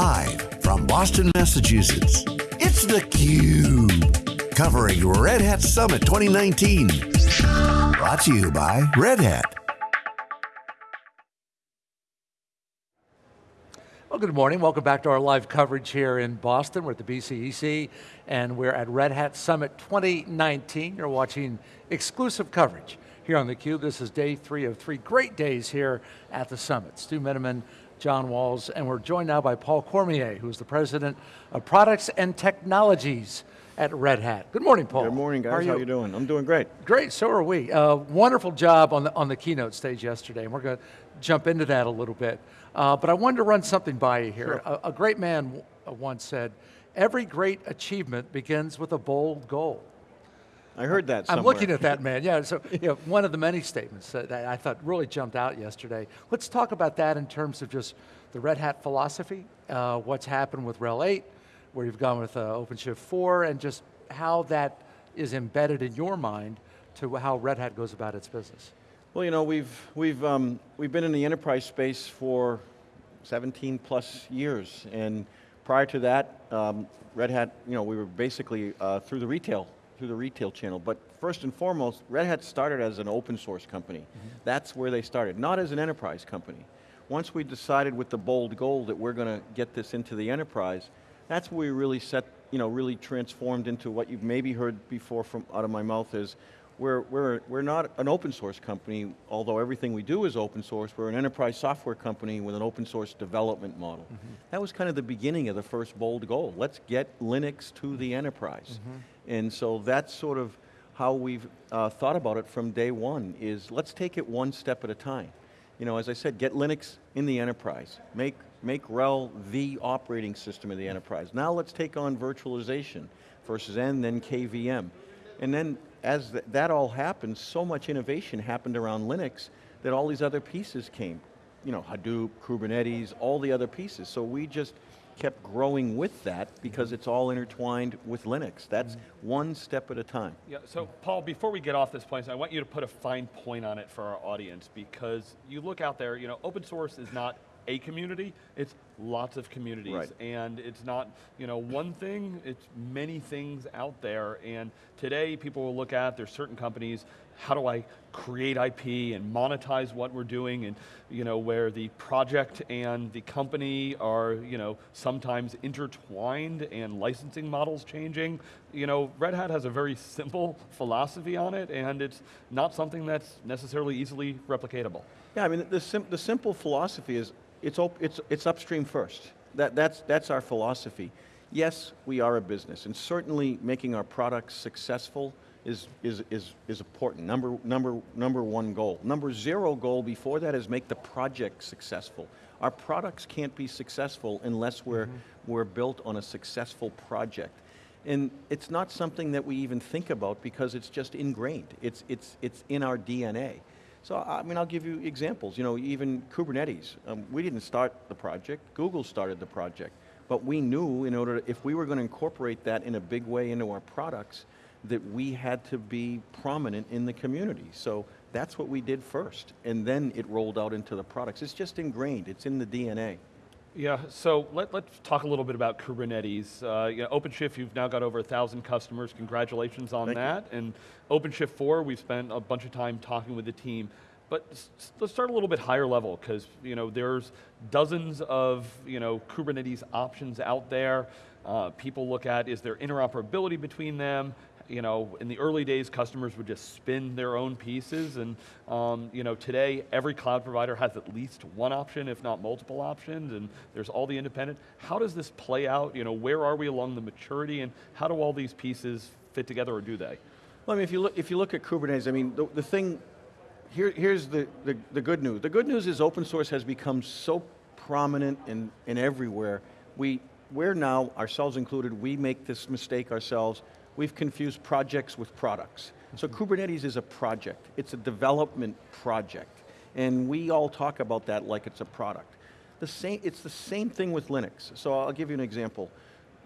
Live from Boston, Massachusetts, it's theCUBE. Covering Red Hat Summit 2019. Brought to you by Red Hat. Well, good morning. Welcome back to our live coverage here in Boston. We're at the BCEC, and we're at Red Hat Summit 2019. You're watching exclusive coverage here on theCUBE. This is day three of three great days here at the Summit. Stu Miniman, John Walls, and we're joined now by Paul Cormier, who's the President of Products and Technologies at Red Hat. Good morning, Paul. Good morning, guys. How are you, How you doing? I'm doing great. Great, so are we. Uh, wonderful job on the, on the keynote stage yesterday, and we're going to jump into that a little bit. Uh, but I wanted to run something by you here. Sure. A, a, great man once said, every great achievement begins with a bold goal. I heard that somewhere. I'm looking at that man, yeah. So you know, one of the many statements that I thought really jumped out yesterday. Let's talk about that in terms of just the Red Hat philosophy, uh, what's happened with RHEL 8, where you've gone with uh, OpenShift 4, and just how that is embedded in your mind to how Red Hat goes about its business. Well, you know, we've, we've, um, we've been in the enterprise space for 17 plus years, and prior to that, um, Red Hat, you know, we were basically uh, through the retail, through the retail channel. But first and foremost, Red Hat started as an open source company. Mm -hmm. That's where they started, not as an enterprise company. Once we decided with the bold goal that we're going to get this into the enterprise, that's where we really set, you know, really transformed into what you've maybe heard before from out of my mouth is we're, we're, we're not an open source company, although everything we do is open source, we're an enterprise software company with an open source development model. Mm -hmm. That was kind of the beginning of the first bold goal. Let's get Linux to the enterprise. Mm -hmm. And so that's sort of how we've uh, thought about it from day one, is let's take it one step at a time. You know, as I said, get Linux in the enterprise. Make, make RHEL the operating system of the enterprise. Now let's take on virtualization versus Xen, then KVM. And then as th that all happened, so much innovation happened around Linux that all these other pieces came. You know, Hadoop, Kubernetes, all the other pieces. So we just kept growing with that because it's all intertwined with Linux. That's mm -hmm. one step at a time. Yeah, so Paul, before we get off this point, I want you to put a fine point on it for our audience because you look out there, you know, open source is not a community, it's lots of communities. Right. And it's not you know, one thing, it's many things out there. And today people will look at, there's certain companies, how do I create IP and monetize what we're doing and you know, where the project and the company are you know, sometimes intertwined and licensing models changing. You know, Red Hat has a very simple philosophy on it and it's not something that's necessarily easily replicatable. Yeah, I mean, the, sim the simple philosophy is it's, it's, it's upstream first. That, that's, that's our philosophy. Yes, we are a business, and certainly making our products successful is, is, is, is important, number, number, number one goal. Number zero goal before that is make the project successful. Our products can't be successful unless we're, mm -hmm. we're built on a successful project. And it's not something that we even think about because it's just ingrained. It's, it's, it's in our DNA. So, I mean, I'll give you examples. You know, even Kubernetes, um, we didn't start the project, Google started the project. But we knew in order, to, if we were going to incorporate that in a big way into our products, that we had to be prominent in the community. So that's what we did first. And then it rolled out into the products. It's just ingrained, it's in the DNA. Yeah, so let, us talk a little bit about Kubernetes. Uh, you know, OpenShift, you've now got over a thousand customers, congratulations on Thank that. You. And OpenShift 4, we've spent a bunch of time talking with the team. But let's start a little bit higher level, because you know, there's dozens of you know, Kubernetes options out there. Uh, people look at, is there interoperability between them? You know, in the early days, customers would just spin their own pieces, and um, you know, today, every cloud provider has at least one option, if not multiple options, and there's all the independent. How does this play out? You know, where are we along the maturity, and how do all these pieces fit together, or do they? Well, I mean, if you look, if you look at Kubernetes, I mean, the, the thing, here, here's the, the, the good news. The good news is open source has become so prominent and, and everywhere. We, we're now, ourselves included, we make this mistake ourselves we've confused projects with products. So mm-hmm. Kubernetes is a project. It's a development project. And we all talk about that like it's a product. The same, it's the same thing with Linux. So I'll give you an example.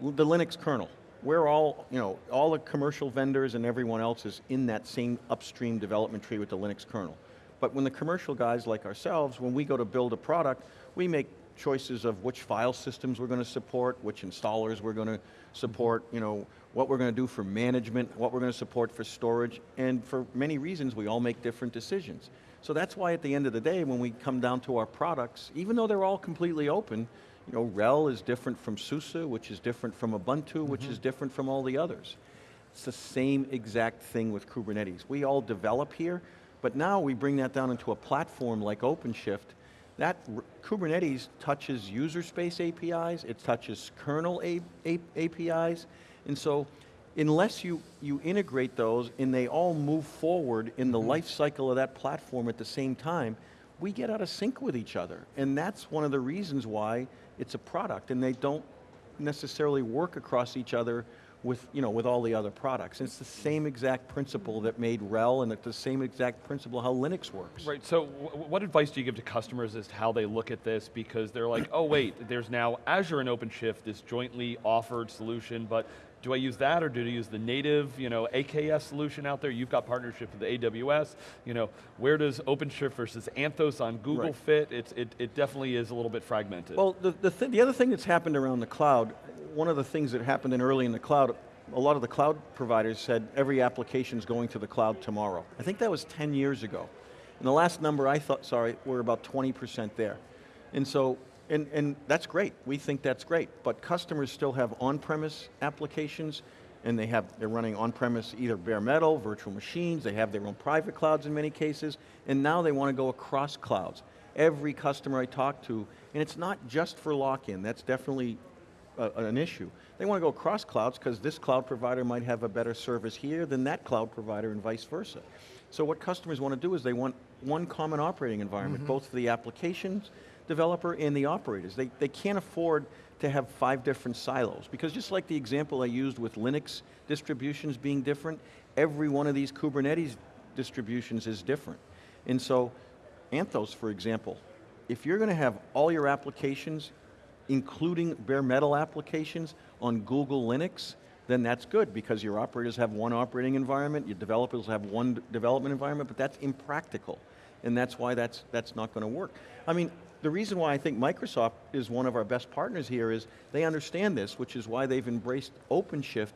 The Linux kernel. We're all, you know, all the commercial vendors and everyone else is in that same upstream development tree with the Linux kernel. But when the commercial guys like ourselves, when we go to build a product, we make choices of which file systems we're going to support, which installers we're going to support, mm-hmm. you know, what we're going to do for management, what we're going to support for storage, and for many reasons we all make different decisions. So that's why at the end of the day, when we come down to our products, even though they're all completely open, you know, RHEL is different from SUSE, which is different from Ubuntu, which is mm-hmm. different from all the others. It's the same exact thing with Kubernetes. We all develop here, but now we bring that down into a platform like OpenShift. That Kubernetes touches user space APIs, it touches kernel A- A- APIs, and so unless you, you integrate those and they all move forward in the mm-hmm. life cycle of that platform at the same time, we get out of sync with each other. And that's one of the reasons why it's a product and they don't necessarily work across each other with, you know, with all the other products. And it's the same exact principle that made RHEL and it's the same exact principle how Linux works. Right, so what advice do you give to customers as to how they look at this? Because they're like, oh wait, there's now Azure and OpenShift, this jointly offered solution, but do I use that or do I use the native, you know, AKS solution out there? You've got partnership with AWS, you know, where does OpenShift versus Anthos on Google Right. fit? It's, it, it definitely is a little bit fragmented. Well, the, the, th the other thing that's happened around the cloud, one of the things that happened in early in the cloud, a lot of the cloud providers said every application is going to the cloud tomorrow. I think that was 10 years ago. And the last number I thought, sorry, we're about 20% there. And so, and, and that's great, we think that's great, but customers still have on-premise applications, and they have, they're running on-premise either bare metal, virtual machines, they have their own private clouds in many cases, and now they want to go across clouds. Every customer I talk to, and it's not just for lock-in, that's definitely a, an issue. They want to go across clouds because this cloud provider might have a better service here than that cloud provider and vice versa. So what customers want to do is they want one common operating environment, mm-hmm. both for the applications developer and the operators. They, they can't afford to have five different silos because just like the example I used with Linux distributions being different, every one of these Kubernetes distributions is different. And so Anthos, for example, if you're going to have all your applications, including bare metal applications, on Google Linux, then that's good because your operators have one operating environment, your developers have one development environment, but that's impractical. And that's why that's, that's not going to work. I mean, the reason why I think Microsoft is one of our best partners here is they understand this, which is why they've embraced OpenShift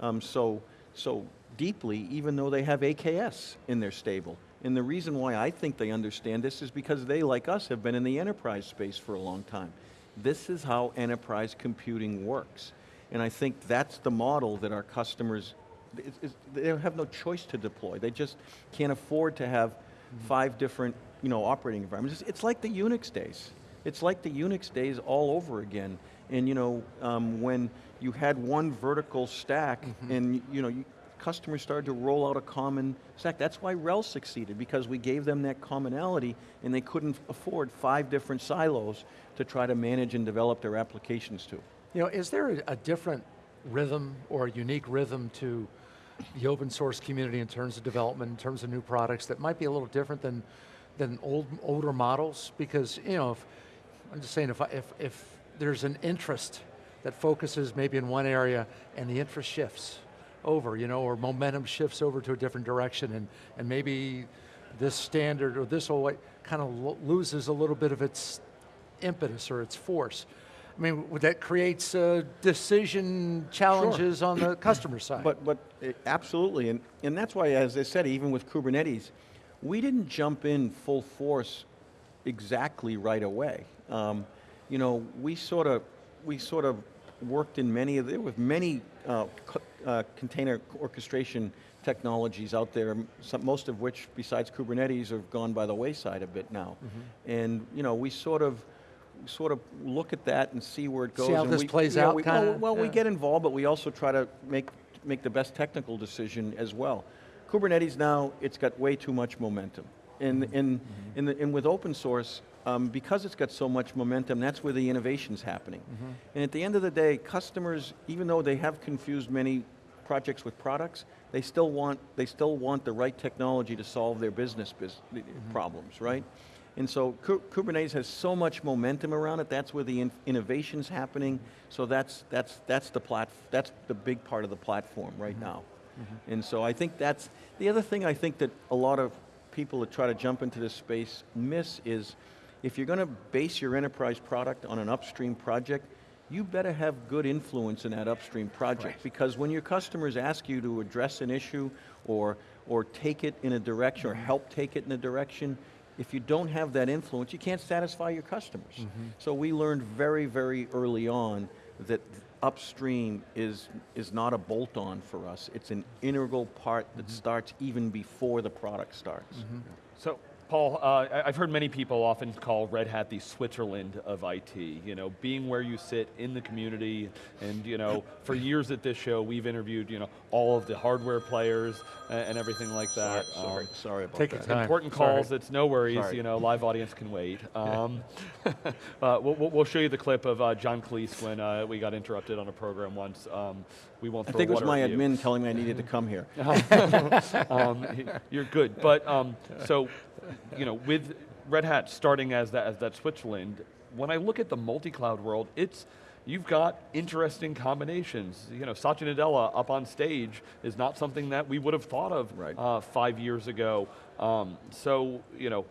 um, so, so deeply, even though they have AKS in their stable. And the reason why I think they understand this is because they, like us, have been in the enterprise space for a long time. This is how enterprise computing works. And I think that's the model that our customers, it's, it's, they have no choice to deploy. They just can't afford to have five different you know, operating environments. It's, it's like the Unix days. It's like the Unix days all over again. And you know, um, when you had one vertical stack and you know, you, customers started to roll out a common stack. That's why RHEL succeeded, because we gave them that commonality and they couldn't afford five different silos to try to manage and develop their applications to. You know, is there a, different rhythm or a unique rhythm to the open source community in terms of development, in terms of new products that might be a little different than, than old, older models? Because, you know, if, I'm just saying, if, I, if, if there's an interest that focuses maybe in one area and the interest shifts over, you know, or momentum shifts over to a different direction and, and maybe this standard or this whole kind of lo- loses a little bit of its impetus or its force. I mean, that creates uh, decision challenges on the customer side. But, but eh, absolutely, and, and that's why, as I said, even with Kubernetes, we didn't jump in full force exactly right away. Um, you know, we sort of, we sort of worked in many of the, with many uh, uh, container orchestration technologies out there, some, most of which, besides Kubernetes, have gone by the wayside a bit now. Mm-hmm. And you know, we sort of, sort of look at that and see where it goes. See how and this we, plays yeah, out, we- kinda? Well, well we get involved, but we also try to make, make the best technical decision as well. Kubernetes now, it's got way too much momentum. And, Mm-hmm. and, and, the, and with open source, um, because it's got so much momentum, that's where the innovation's happening. Mm-hmm. And at the end of the day, customers, even though they have confused many projects with products, they still want, they still want the right technology to solve their business bus- Mm-hmm. problems, right? And so Ku- Kubernetes has so much momentum around it, that's where the in- innovation's happening, so that's, that's, that's, the plat- that's the big part of the platform right Mm-hmm. now. And so I think that's, the other thing I think that a lot of people that try to jump into this space miss is, if you're going to base your enterprise product on an upstream project, you better have good influence in that upstream project because when your customers ask you to address an issue or, or take it in a direction or mm-hmm. help take it in a direction, if you don't have that influence, you can't satisfy your customers. Mm-hmm. So we learned very, very early on that upstream is, is not a bolt-on for us. It's an integral part that mm-hmm. starts even before the product starts. So, Paul, uh, I- I've heard many people often call Red Hat the Switzerland of IT. You know, being where you sit in the community, and you know, for years at this show, we've interviewed you know all of the hardware players and, everything like that. Sorry, sorry, Um, sorry about Take that. time. Important Sorry. calls, it's no worries, Sorry. you know, live audience can wait. Um, uh, we'll, we'll- we'll show you the clip of uh, John Cleese when uh, we got interrupted on a program once. Um, we won't I think it was my at you. admin telling me I needed to come here. um, you're good. But um, so, you know, with Red Hat starting as that, as that Switzerland, when I look at the multi-cloud world, it's you've got interesting combinations. You know, Satya Nadella up on stage is not something that we would have thought of Right. uh, five years ago. Um, so, you know,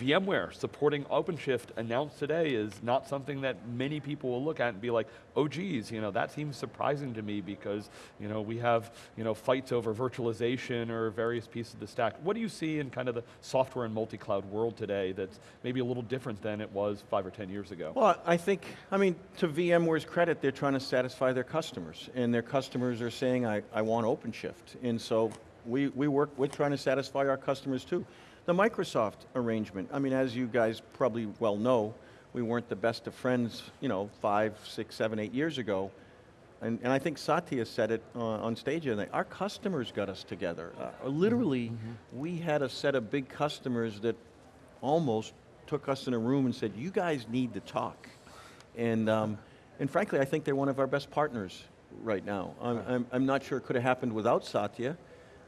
VMware supporting OpenShift announced today is not something that many people will look at and be like, oh geez, you know, that seems surprising to me because, you know, we have, you know, fights over virtualization or various pieces of the stack. What do you see in kind of the software and multi-cloud world today that's maybe a little different than it was five or 10 years ago? Well, I think, I mean, to VMware's credit, they're trying to satisfy their customers, and their customers are saying, I, I want OpenShift. And so we, we work, we're trying to satisfy our customers too. The Microsoft arrangement, I mean, as you guys probably well know, we weren't the best of friends, you know, five, six, seven, eight years ago. And, and I think Satya said it uh, on stage, and our customers got us together. Uh, literally, we had a set of big customers that almost took us in a room and said, you guys need to talk. And, um, and frankly, I think they're one of our best partners right now. I'm, I'm, I'm not sure it could have happened without Satya,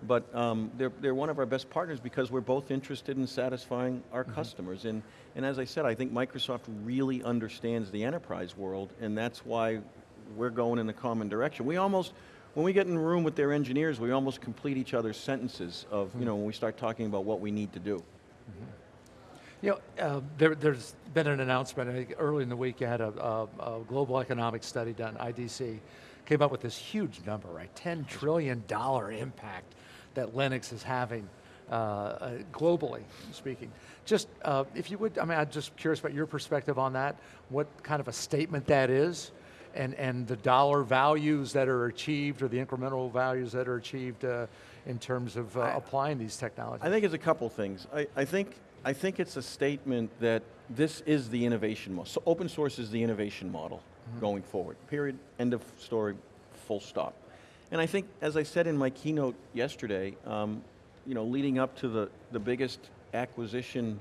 but um, they're, they're one of our best partners because we're both interested in satisfying our customers. And, and as I said, I think Microsoft really understands the enterprise world, and that's why we're going in the common direction. We almost, when we get in a room with their engineers, we almost complete each other's sentences of, you know, when we start talking about what we need to do. You know, uh, there, there's been an announcement, I think early in the week you had a, a, a global economic study done, IDC, came up with this huge number, right? $10 trillion impact that Linux is having uh, uh, globally speaking. Just, uh, if you would, I mean, I'm just curious about your perspective on that, what kind of a statement that is, and, and the dollar values that are achieved or the incremental values that are achieved uh, in terms of uh, applying these technologies. I think it's a couple things. I, I, think, I think it's a statement that this is the innovation model. So open source is the innovation model Mm-hmm. going forward, period, end of story, full stop. And I think, as I said in my keynote yesterday, um, you know, leading up to the, the biggest acquisition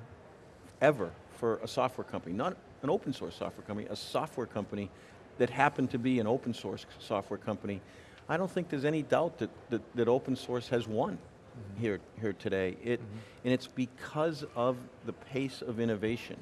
ever for a software company, not an open source software company, a software company that happened to be an open source software company, I don't think there's any doubt that, that, that open source has won mm-hmm. here, here today. It, mm-hmm. And it's because of the pace of innovation.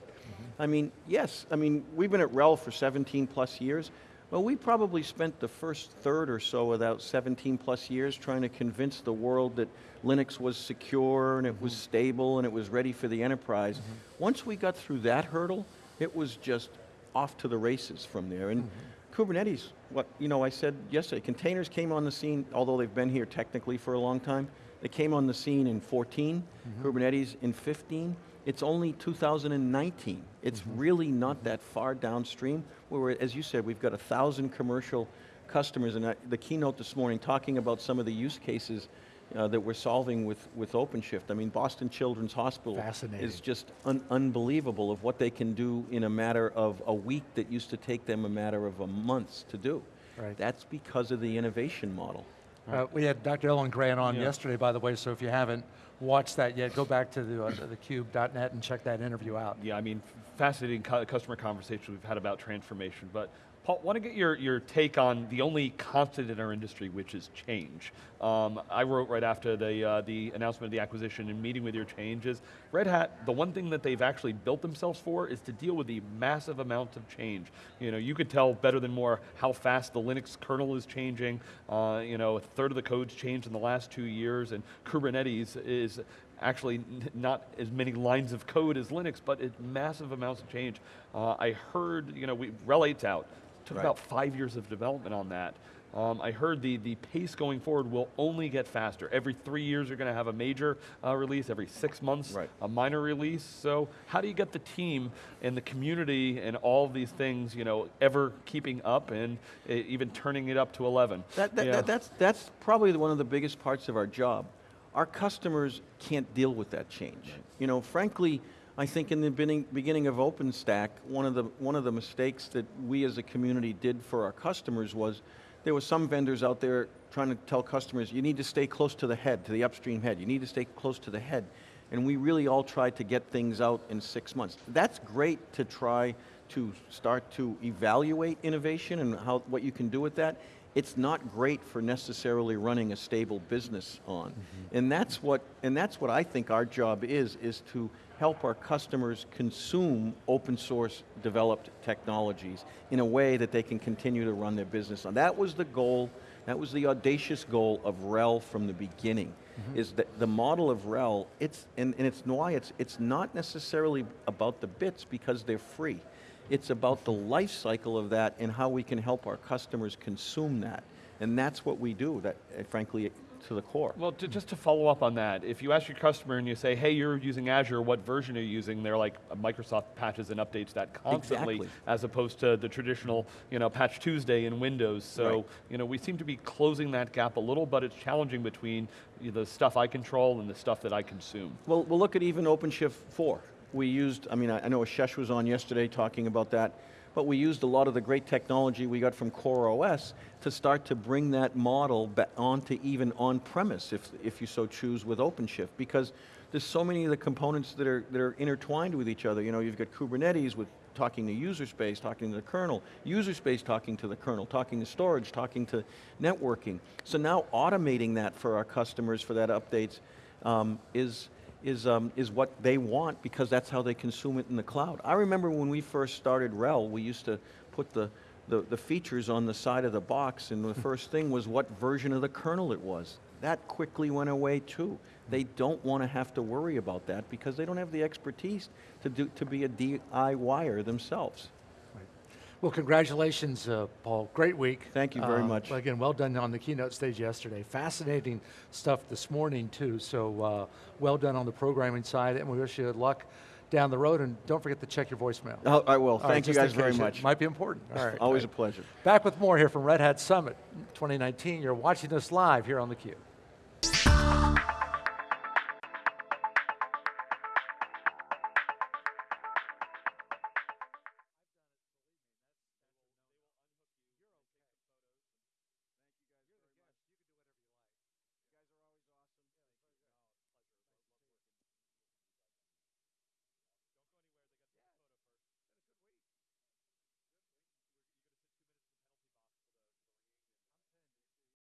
I mean, yes, I mean, we've been at RHEL for 17 plus years. Well, we probably spent the first third or so of that 17 plus years trying to convince the world that Linux was secure and it was mm-hmm. stable and it was ready for the enterprise. Mm-hmm. Once we got through that hurdle, it was just off to the races from there. And mm-hmm. Kubernetes, what you know, I said yesterday, containers came on the scene, although they've been here technically for a long time. They came on the scene in 14, Kubernetes in 15. It's only 2019. It's really not that far downstream. Where, we're, as you said, we've got a thousand commercial customers, and I, the keynote this morning talking about some of the use cases uh, that we're solving with, with OpenShift. I mean, Boston Children's Hospital is just un- unbelievable of what they can do in a matter of a week that used to take them a matter of a month to do. Right. That's because of the innovation model. Uh, we had Dr. Ellen Grant on Yeah. yesterday, by the way, so if you haven't watched that yet, go back to the, uh, thecube.net and check that interview out. Yeah, I mean, fascinating cu- customer conversation we've had about transformation. But Paul, want to get your, your take on the only constant in our industry, which is change. Um, I wrote right after the, uh, the announcement of the acquisition and meeting with your changes, Red Hat, the one thing that they've actually built themselves for is to deal with the massive amount of change. You know, you could tell better than more how fast the Linux kernel is changing. Uh, you know, a third of the code's changed in the last two years, and Kubernetes is actually not as many lines of code as Linux, but it, massive amounts of change. Uh, I heard, you know, we, 8's out. Took Right. about five years of development on that. Um, I heard the, the pace going forward will only get faster. Every three years you're going to have a major uh, release, every six months Right. a minor release. So how do you get the team and the community and all these things, you know, ever keeping up and uh, even turning it up to 11? That, that, Yeah. that- that's, that's probably one of the biggest parts of our job. Our customers can't deal with that change. You know, frankly, I think in the beginning, beginning of OpenStack, one of, the, one of the mistakes that we as a community did for our customers was there were some vendors out there trying to tell customers, you need to stay close to the head, to the upstream head. You need to stay close to the head. And we really all tried to get things out in six months. That's great to try to start to evaluate innovation and how, what you can do with that. It's not great for necessarily running a stable business on. Mm-hmm. And that's what, and that's what I think our job is, is to help our customers consume open source developed technologies in a way that they can continue to run their business on. That was the goal, that was the audacious goal of RHEL from the beginning, mm-hmm. is that the model of RHEL, it's, and, and it's why it's, it's not necessarily about the bits because they're free. It's about the life cycle of that and how we can help our customers consume that. And that's what we do, that, uh, frankly, to the core. Well, to, just to follow up on that, if you ask your customer and you say, hey, you're using Azure, what version are you using? They're like, "Uh, Microsoft patches and updates that constantly, Exactly. as opposed to the traditional, you know, patch Tuesday in Windows. So, Right. you know, we seem to be closing that gap a little, but it's challenging between the stuff I control and the stuff that I consume. Well, we'll look at even OpenShift 4. We used, I mean, I know Ashesh was on yesterday talking about that, but we used a lot of the great technology we got from CoreOS to start to bring that model onto even on-premise, if, if you so choose, with OpenShift, because there's so many of the components that are, that are intertwined with each other. You know, you've got Kubernetes with talking to user space, talking to the kernel, user space talking to the kernel, talking to storage, talking to networking. So now automating that for our customers for that updates um, is, is, um, is what they want because that's how they consume it in the cloud. I remember when we first started RHEL, we used to put the, the, the features on the side of the box and the first thing was what version of the kernel it was. That quickly went away too. They don't want to have to worry about that because they don't have the expertise to, do, to be a DIYer themselves. Well, congratulations, uh, Paul. Great week. Thank you very Uh, much. Again, well done on the keynote stage yesterday. Fascinating stuff this morning, too. So uh, well done on the programming side, and we wish you luck down the road. And don't forget to check your voicemail. Oh, I will. All right, Thank you guys very much. Might be important. All right. Always a pleasure. Back with more here from Red Hat Summit 2019. You're watching us live here on theCUBE.